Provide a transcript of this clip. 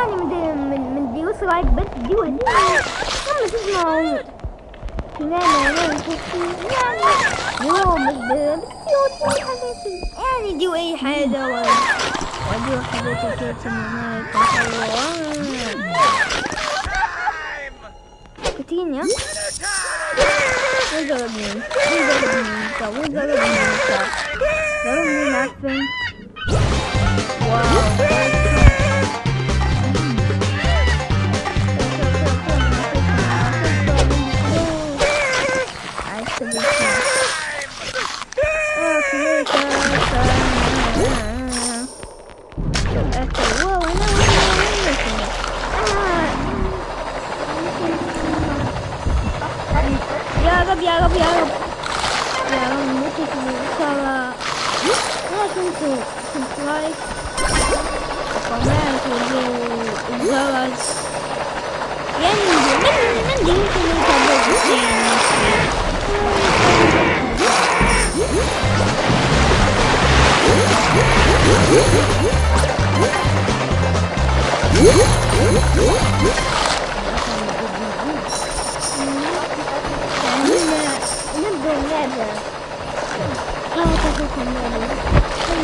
يعني من دي من دي وصل رايك بس دي ودي هم تسمعوا كمان يعني يوم بالسيوت يعني دي وأي حاجة ودي وحدة كده كتين يا؟ وضربني وضربني وضربني ضربني عفن Okay, whoa, I know, I Yarab, yarab, yarab. Yarab, ne çekimi inşallah. Nasıl ki, supply. não eu usava as... E aí, nem ninguém que não tá vendo o que é isso. Remember, remember. Oh, that's a good one.